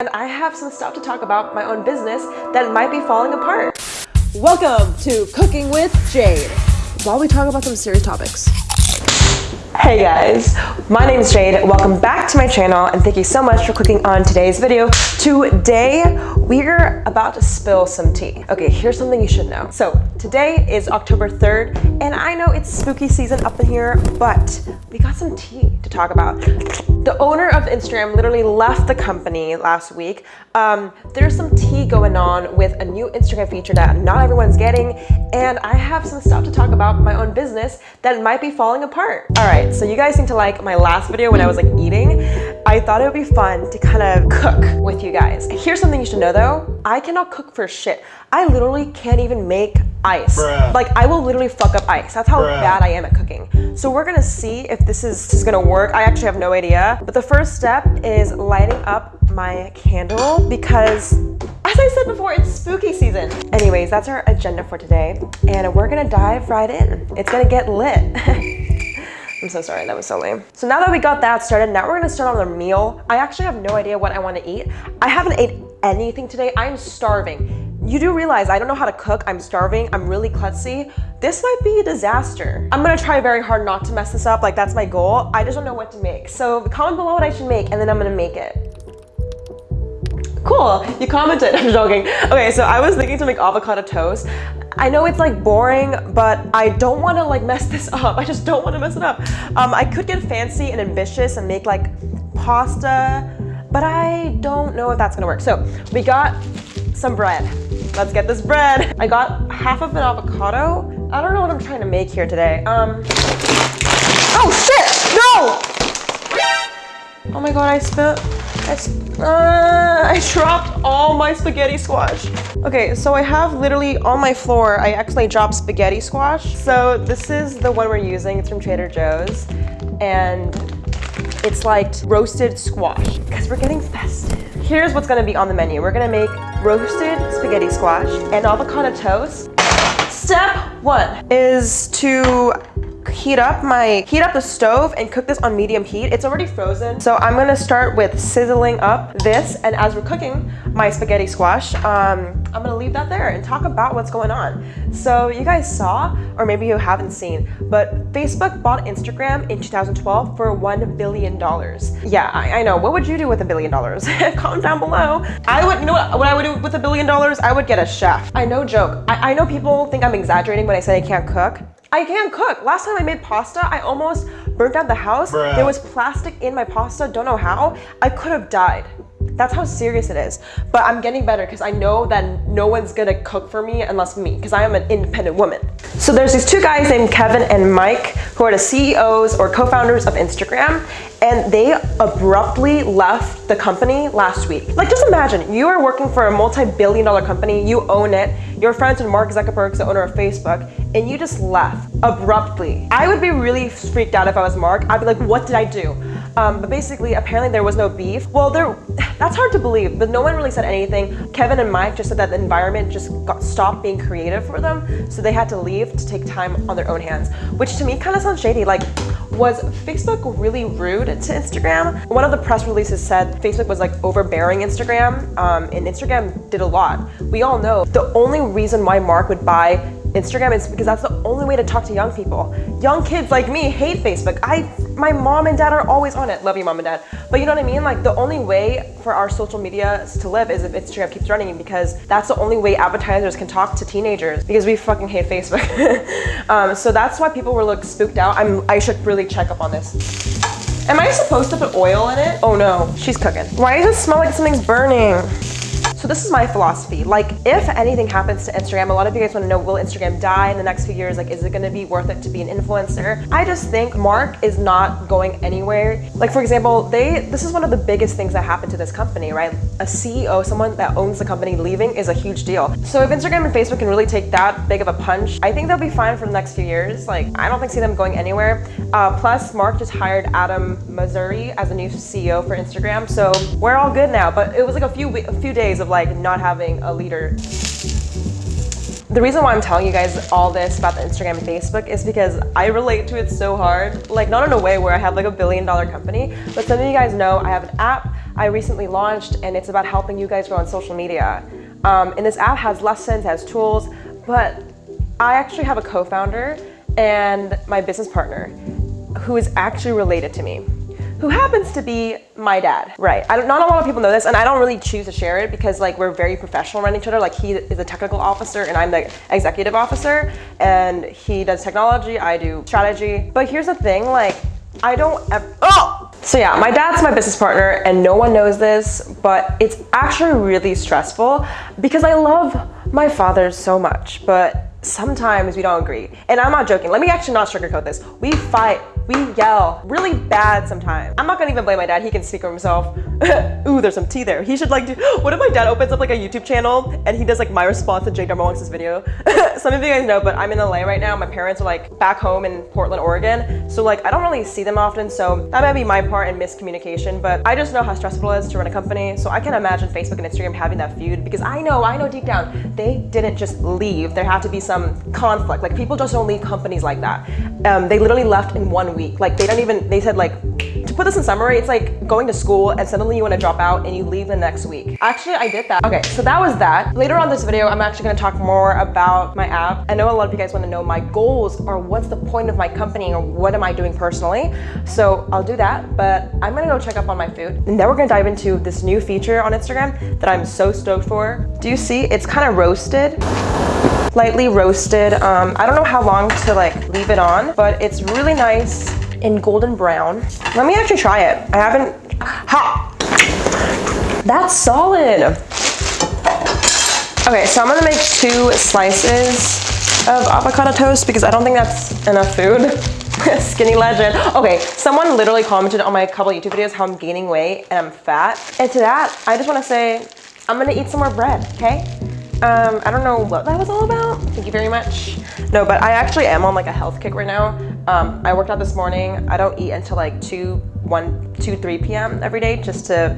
And I have some stuff to talk about my own business that might be falling apart. Welcome to Cooking with Jade. While we talk about some serious topics. Hey guys, my name is Jade. Welcome back to my channel and thank you so much for clicking on today's video. Today, we're about to spill some tea. Okay, here's something you should know. So today is October 3rd and I know it's spooky season up in here, but we got some tea to talk about. The owner of Instagram literally left the company last week. Um, there's some tea going on with a new Instagram feature that not everyone's getting and I have some stuff to talk about my own business that might be falling apart. All right, so you guys seem to like my last video when I was like eating. I thought it would be fun to kind of cook with you guys. Here's something you should know though. I cannot cook for shit. I literally can't even make ice. Bruh. Like I will literally fuck up ice. That's how Bruh. bad I am at cooking. So we're gonna see if this is, is gonna work. I actually have no idea. But the first step is lighting up my candle because as I said before, it's spooky season. Anyways, that's our agenda for today. And we're gonna dive right in. It's gonna get lit. I'm so sorry, that was so lame. So now that we got that started, now we're gonna start on the meal. I actually have no idea what I wanna eat. I haven't ate anything today. I'm starving. You do realize I don't know how to cook. I'm starving. I'm really klutzy. This might be a disaster. I'm gonna try very hard not to mess this up. Like that's my goal. I just don't know what to make. So comment below what I should make and then I'm gonna make it. Cool, you commented, I'm joking. Okay, so I was thinking to make avocado toast. I know it's like boring, but I don't wanna like mess this up. I just don't wanna mess it up. Um, I could get fancy and ambitious and make like pasta, but I don't know if that's gonna work. So we got some bread. Let's get this bread. I got half of an avocado. I don't know what I'm trying to make here today. Um, oh shit, no! Oh my god, I spit. I, sp- uh, I dropped all my spaghetti squash. Okay, so I have literally on my floor, I actually dropped spaghetti squash. So this is the one we're using. It's from Trader Joe's. And it's like roasted squash because we're getting festive. Here's what's gonna be on the menu. We're gonna make roasted spaghetti squash and avocado toast. Step one is to heat up my heat up the stove and cook this on medium heat. It's already frozen so i'm to start with sizzling up this. And as we're cooking my spaghetti squash um, i'm to leave that there and talk about what's going on. So you guys saw or maybe you haven't seen but facebook bought instagram in 2012 for one billion dollars. Yeah I, I know. What would you do with a billion dollars? Comment down below. I would you know what, what i would do with a billion dollars? I would get a chef. I no joke. I, I know people think i'm exaggerating when i say i can't cook I can't cook. Last time I made pasta, I almost burnt down the house. Bruh. There was plastic in my pasta, don't know how. I could have died. That's how serious it is. But I'm getting better because I know that no one's gonna cook for me unless me, because I am an independent woman. So there's these two guys named Kevin and Mike who are the CEOs or co-founders of Instagram and they abruptly left the company last week. Like just imagine, you are working for a multi-billion dollar company, you own it, you're friends with Mark Zuckerberg, the owner of Facebook, and you just left abruptly. I would be really freaked out if I was Mark. I'd be like, what did I do? Um, but basically, apparently there was no beef. Well, there, that's hard to believe, but no one really said anything. Kevin and Mike just said that the environment just got stopped being creative for them, so they had to leave to take time on their own hands, which to me kind of sounds shady. Like, was Facebook really rude to Instagram? One of the press releases said Facebook was like overbearing Instagram, um, and Instagram did a lot. We all know the only reason why Mark would buy Instagram is because that's the only way to talk to young people. Young kids like me hate Facebook. I, my mom and dad are always on it. Love you, mom and dad. But you know what I mean? Like the only way for our social media to live is if Instagram keeps running because that's the only way advertisers can talk to teenagers because we fucking hate Facebook. um, so that's why people were like spooked out. I'm, I should really check up on this. Am I supposed to put oil in it? Oh no, she's cooking. Why does it smell like something's burning? So this is my philosophy. Like if anything happens to Instagram, a lot of you guys want to know, will Instagram die in the next few years? Like, is it going to be worth it to be an influencer? I just think Mark is not going anywhere. Like for example, they, this is one of the biggest things that happened to this company, right? A CEO, someone that owns the company leaving is a huge deal. So if Instagram and Facebook can really take that big of a punch, I think they'll be fine for the next few years. Like I don't think see them going anywhere. Uh, plus Mark just hired Adam Mosseri as a new CEO for Instagram. So we're all good now, but it was like a few, a few days of like not having a leader. The reason why I'm telling you guys all this about the Instagram and Facebook is because I relate to it so hard. Like not in a way where I have like a billion dollar company, but some of you guys know I have an app, I recently launched, and it's about helping you guys grow on social media. Um, and this app has lessons, has tools, but I actually have a co-founder and my business partner who is actually related to me who happens to be my dad. Right, I don't, not a lot of people know this and I don't really choose to share it because like we're very professional around each other. Like he is a technical officer and I'm the executive officer and he does technology, I do strategy. But here's the thing, like I don't ever, oh! So yeah, my dad's my business partner and no one knows this, but it's actually really stressful because I love my father so much, but sometimes we don't agree. And I'm not joking. Let me actually not sugarcoat this. We fight we yell really bad sometimes. I'm not gonna even blame my dad. He can speak for himself. Ooh, there's some tea there. He should like do, what if my dad opens up like a YouTube channel and he does like my response to Jake Darmonix's video? some of you guys know, but I'm in LA right now. My parents are like back home in Portland, Oregon. So like, I don't really see them often. So that might be my part in miscommunication, but I just know how stressful it is to run a company. So I can imagine Facebook and Instagram having that feud because I know, I know deep down, they didn't just leave. There had to be some conflict. Like people just don't leave companies like that. Um, they literally left in one week. Like they don't even, they said like, to put this in summary, it's like going to school and suddenly you want to drop out and you leave the next week. Actually, I did that. Okay, so that was that. Later on this video, I'm actually going to talk more about my app. I know a lot of you guys want to know my goals or what's the point of my company or what am I doing personally. So I'll do that, but I'm going to go check up on my food. And then we're going to dive into this new feature on Instagram that I'm so stoked for. Do you see? It's kind of roasted lightly roasted. Um, I don't know how long to like leave it on, but it's really nice in golden brown. Let me actually try it. I haven't, ha! That's solid. Okay, so I'm gonna make two slices of avocado toast because I don't think that's enough food. Skinny legend. Okay, someone literally commented on my couple YouTube videos how I'm gaining weight and I'm fat. And to that, I just wanna say, I'm gonna eat some more bread, okay? Um, I don't know what that was all about. Thank you very much. No, but I actually am on like a health kick right now. Um, I worked out this morning. I don't eat until like 2, 1, 2, 3 p.m. every day just to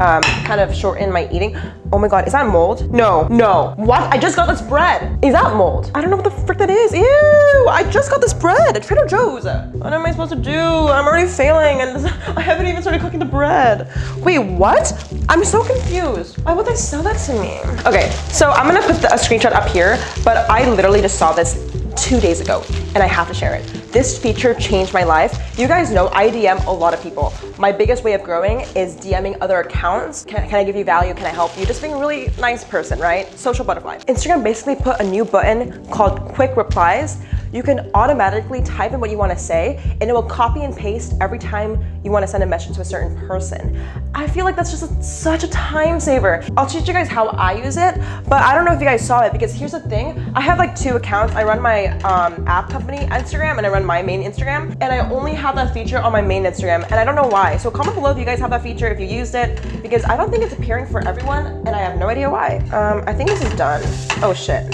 um, kind of shorten my eating. Oh my God, is that mold? No, no. What? I just got this bread. Is that mold? I don't know what the frick that is. Ew, I just got this bread at Trader Joe's. What am I supposed to do? I'm already failing and I haven't even started cooking the bread. Wait, what? I'm so confused. Why would they sell that to me? Okay, so I'm gonna put the, a screenshot up here, but I literally just saw this two days ago and I have to share it. This feature changed my life. You guys know I DM a lot of people. My biggest way of growing is DMing other accounts. Can, can I give you value? Can I help you? Just being a really nice person, right? Social butterfly. Instagram basically put a new button called quick replies you can automatically type in what you want to say and it will copy and paste every time you want to send a message to a certain person. I feel like that's just a, such a time saver. I'll teach you guys how I use it, but I don't know if you guys saw it because here's the thing. I have like two accounts. I run my um, app company Instagram and I run my main Instagram and I only have that feature on my main Instagram and I don't know why. So comment below if you guys have that feature, if you used it, because I don't think it's appearing for everyone and I have no idea why. Um, I think this is done. Oh shit.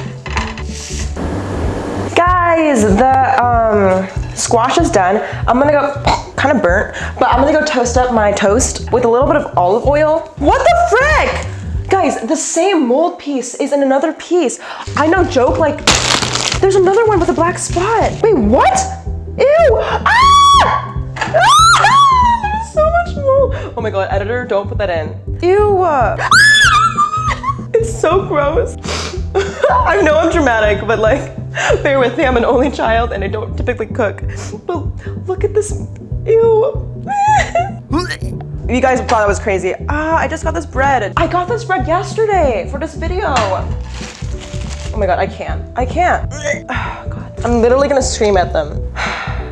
Guys, the um, squash is done. I'm gonna go, kind of burnt, but I'm gonna go toast up my toast with a little bit of olive oil. What the frick? Guys, the same mold piece is in another piece. I know joke, like, there's another one with a black spot. Wait, what? Ew! Ah! ah! There's so much mold. Oh my god, editor, don't put that in. Ew! it's so gross. I know I'm dramatic, but like, bear with me, I'm an only child and I don't typically cook. But look at this, ew. you guys thought I was crazy. Ah, I just got this bread. I got this bread yesterday for this video. Oh my God, I can't, I can't. Oh God. I'm literally gonna scream at them.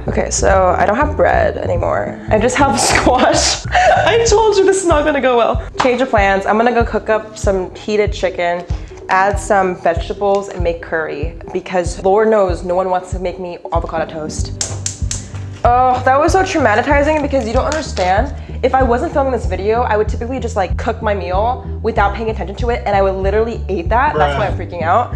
Okay, so I don't have bread anymore. I just have squash. I told you this is not gonna go well. Change of plans. I'm gonna go cook up some heated chicken add some vegetables and make curry because Lord knows no one wants to make me avocado toast. Oh, that was so traumatizing because you don't understand. If I wasn't filming this video, I would typically just like cook my meal without paying attention to it and I would literally eat that. Bruh. That's why I'm freaking out.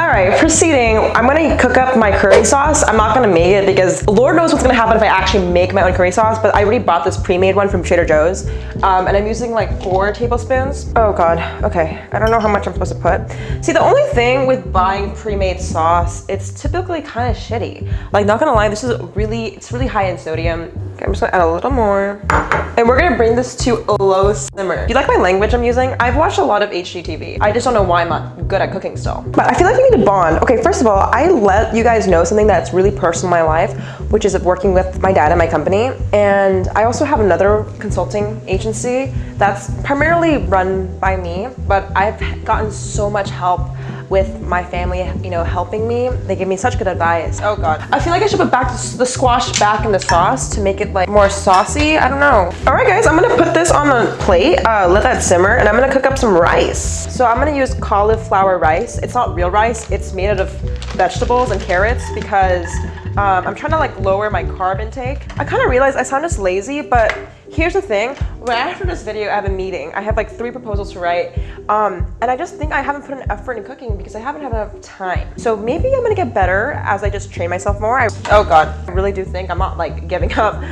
All right, proceeding. I'm gonna cook up my curry sauce. I'm not gonna make it because Lord knows what's gonna happen if I actually make my own curry sauce, but I already bought this pre-made one from Trader Joe's. Um, and I'm using like four tablespoons. Oh God, okay. I don't know how much I'm supposed to put. See, the only thing with buying pre-made sauce, it's typically kind of shitty. Like not gonna lie, this is really, it's really high in sodium. Okay, I'm just gonna add a little more. And we're gonna bring this to a low simmer. You like my language I'm using? I've watched a lot of HGTV. I just don't know why I'm not good at cooking still. But I feel like we to bond. Okay, first of all, I let you guys know something that's really personal in my life, which is of working with my dad and my company. And I also have another consulting agency that's primarily run by me, but I've gotten so much help with my family, you know, helping me. They give me such good advice. Oh God. I feel like I should put back the squash back in the sauce to make it like more saucy. I don't know. All right guys, I'm gonna put this on a plate, uh, let that simmer, and I'm gonna cook up some rice. So I'm gonna use cauliflower rice. It's not real rice, it's made out of vegetables and carrots because um, I'm trying to like lower my carb intake. I kind of realized I sound just lazy, but here's the thing. Right after this video, I have a meeting. I have like three proposals to write. Um, and I just think I haven't put an effort in cooking because I haven't had enough time. So maybe I'm gonna get better as I just train myself more. I, oh God, I really do think I'm not like giving up.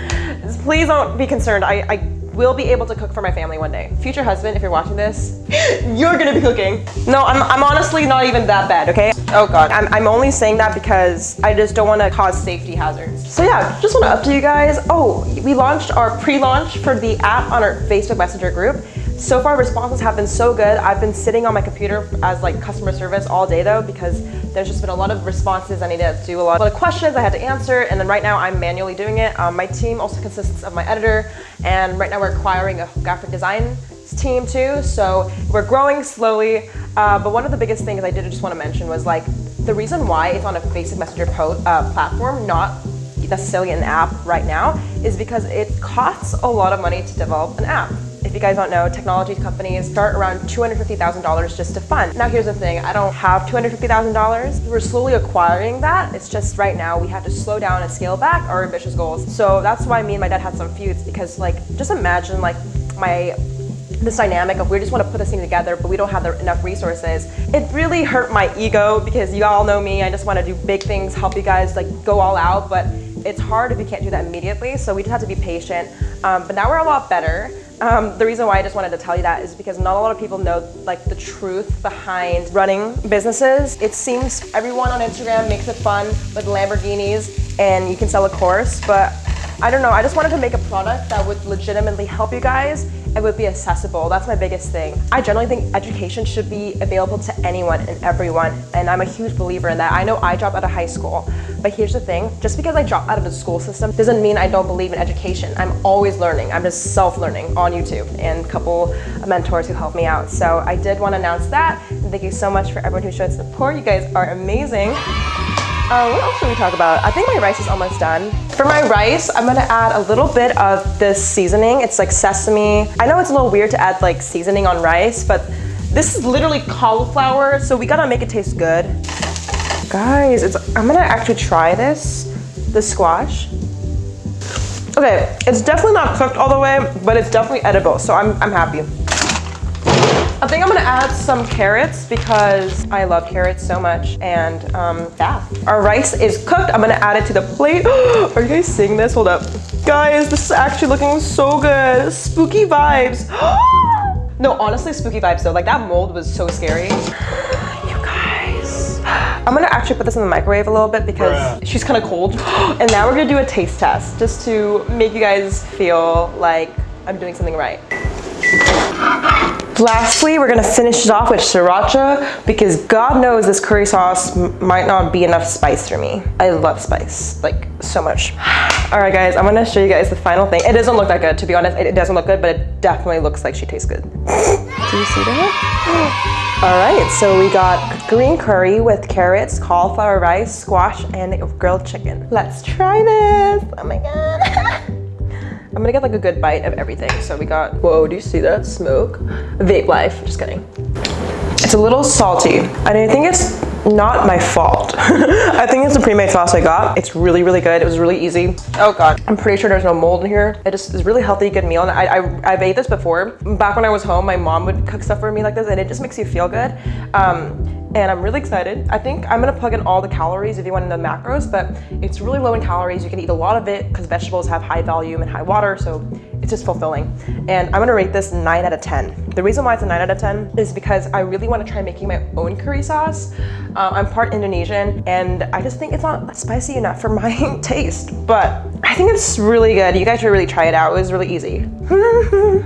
Please don't be concerned. I, I will be able to cook for my family one day. Future husband, if you're watching this, you're gonna be cooking. No, I'm, I'm honestly not even that bad, okay? Oh God, I'm, I'm only saying that because I just don't wanna cause safety hazards. So yeah, just wanna update you guys. Oh, we launched our pre-launch for the app on our Facebook Messenger group. So far responses have been so good. I've been sitting on my computer as like customer service all day though because there's just been a lot of responses. I needed to do a lot of questions I had to answer and then right now I'm manually doing it. Um, my team also consists of my editor and right now we're acquiring a graphic design team too. So we're growing slowly. Uh, but one of the biggest things I did just want to mention was like the reason why it's on a basic Messenger uh, platform, not necessarily an app right now, is because it costs a lot of money to develop an app. If you guys don't know, technology companies start around $250,000 just to fund. Now here's the thing, I don't have $250,000. We're slowly acquiring that. It's just right now we have to slow down and scale back our ambitious goals. So that's why me and my dad had some feuds because like, just imagine like my this dynamic of we just want to put this thing together but we don't have the, enough resources it really hurt my ego because you all know me i just want to do big things help you guys like go all out but it's hard if you can't do that immediately so we just have to be patient um, but now we're a lot better um, the reason why I just wanted to tell you that is because not a lot of people know like the truth behind running businesses. It seems everyone on Instagram makes it fun with Lamborghinis and you can sell a course, but I don't know, I just wanted to make a product that would legitimately help you guys and would be accessible. That's my biggest thing. I generally think education should be available to anyone and everyone, and I'm a huge believer in that. I know I dropped out of high school, but here's the thing, just because I dropped out of the school system doesn't mean I don't believe in education. I'm always learning. I'm just self-learning on YouTube and a couple mentors who helped me out. So I did want to announce that, and thank you so much for everyone who showed support. You guys are amazing. Uh, what else should we talk about? I think my rice is almost done. For my rice, I'm gonna add a little bit of this seasoning. It's like sesame. I know it's a little weird to add like seasoning on rice, but this is literally cauliflower, so we gotta make it taste good. Guys, it's, I'm gonna actually try this, the squash. Okay, it's definitely not cooked all the way, but it's definitely edible, so I'm, I'm happy. I think I'm gonna add some carrots because I love carrots so much and um, yeah. Our rice is cooked. I'm gonna add it to the plate. Are you guys seeing this? Hold up. Guys, this is actually looking so good. Spooky vibes. no, honestly, spooky vibes though. Like that mold was so scary. You guys. I'm gonna actually put this in the microwave a little bit because she's kind of cold. and now we're gonna do a taste test just to make you guys feel like I'm doing something right. Lastly, we're gonna finish it off with sriracha because God knows this curry sauce might not be enough spice for me. I love spice, like so much. All right guys, I'm gonna show you guys the final thing. It doesn't look that good, to be honest. It doesn't look good, but it definitely looks like she tastes good. Do you see that? All right, so we got green curry with carrots, cauliflower rice, squash, and grilled chicken. Let's try this. Oh my God. I'm gonna get like a good bite of everything. So we got, whoa, do you see that smoke? Vape life, just kidding. It's a little salty, and I think it's not my fault. I think it's the pre-made sauce I got. It's really, really good. It was really easy. Oh God. I'm pretty sure there's no mold in here. It just is really healthy, good meal. And I, I, I've ate this before. Back when I was home, my mom would cook stuff for me like this and it just makes you feel good. Um, and I'm really excited. I think I'm gonna plug in all the calories if you want to know the macros, but it's really low in calories. You can eat a lot of it because vegetables have high volume and high water, so it's just fulfilling. And I'm gonna rate this 9 out of 10. The reason why it's a 9 out of 10 is because I really wanna try making my own curry sauce. Uh, I'm part Indonesian, and I just think it's not spicy enough for my taste, but I think it's really good. You guys should really try it out. It was really easy.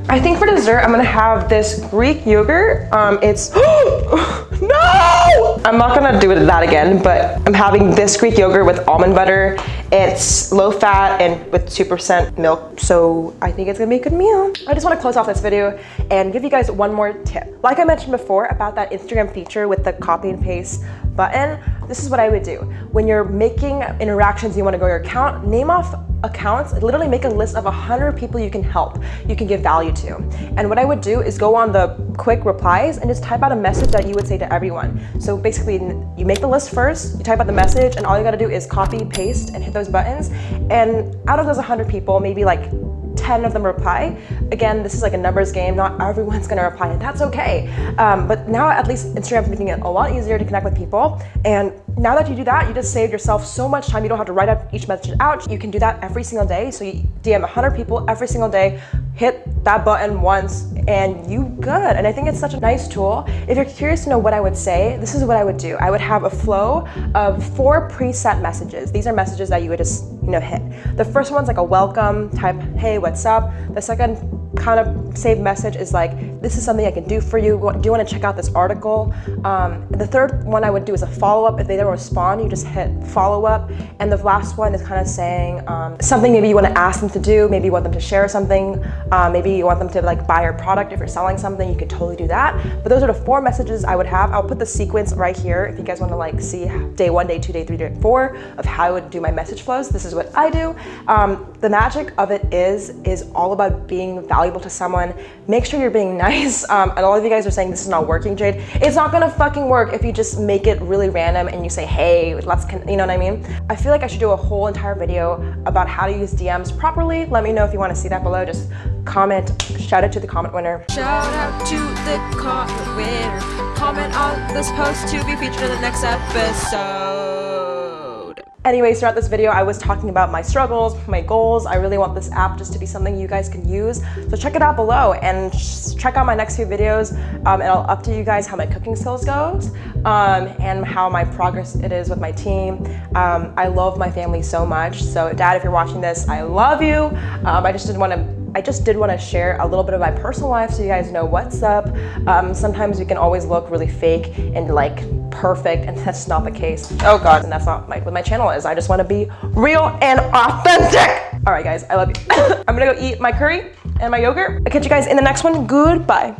I think for dessert, I'm gonna have this Greek yogurt. Um, it's, no! I'm not gonna do it that again, but I'm having this Greek yogurt with almond butter. It's low fat and with 2% milk, so I think it's gonna be a good meal. I just wanna close off this video and give you guys one more tip. Like I mentioned before about that Instagram feature with the copy and paste button, this is what I would do. When you're making interactions, you wanna go your account, name off accounts, literally make a list of 100 people you can help, you can give value to. And what I would do is go on the quick replies and just type out a message that you would say to everyone. So basically, you make the list first, you type out the message, and all you gotta do is copy, paste, and hit those buttons. And out of those 100 people, maybe like 10 of them reply. Again, this is like a numbers game. Not everyone's gonna reply, and that's okay. Um, but now at least Instagram's making it a lot easier to connect with people. And now that you do that, you just saved yourself so much time. You don't have to write up each message out. You can do that every single day. So you DM 100 people every single day, hit that button once, and you good. And I think it's such a nice tool. If you're curious to know what I would say, this is what I would do. I would have a flow of four preset messages. These are messages that you would just, you know, hit. The first one's like a welcome type, hey, what's up? The second kind of saved message is like, this is something I can do for you. Do you want to check out this article? Um, the third one I would do is a follow-up. If they don't respond, you just hit follow-up. And the last one is kind of saying um, something maybe you want to ask them to do. Maybe you want them to share something. Uh, maybe you want them to like buy your product. If you're selling something, you could totally do that. But those are the four messages I would have. I'll put the sequence right here if you guys want to like see day one, day two, day three, day four of how I would do my message flows. This is what I do. Um, the magic of it is, is all about being valuable to someone. Make sure you're being nice nice. Um, and a lot of you guys are saying this is not working, Jade. It's not gonna fucking work if you just make it really random and you say, hey, let's, you know what I mean? I feel like I should do a whole entire video about how to use DMs properly. Let me know if you wanna see that below. Just comment, shout out to the comment winner. Shout out to the comment winner. Comment on this post to be featured in the next episode. Anyways, throughout this video, I was talking about my struggles, my goals. I really want this app just to be something you guys can use. So check it out below and check out my next few videos. Um, and I'll update you guys how my cooking skills goes um, and how my progress it is with my team. Um, I love my family so much. So dad, if you're watching this, I love you. Um, I just didn't want to I just did want to share a little bit of my personal life so you guys know what's up. Um, sometimes we can always look really fake and like perfect and that's not the case. Oh God, and that's not my, what my channel is. I just want to be real and authentic. All right guys, I love you. I'm gonna go eat my curry and my yogurt. I'll catch you guys in the next one. Goodbye.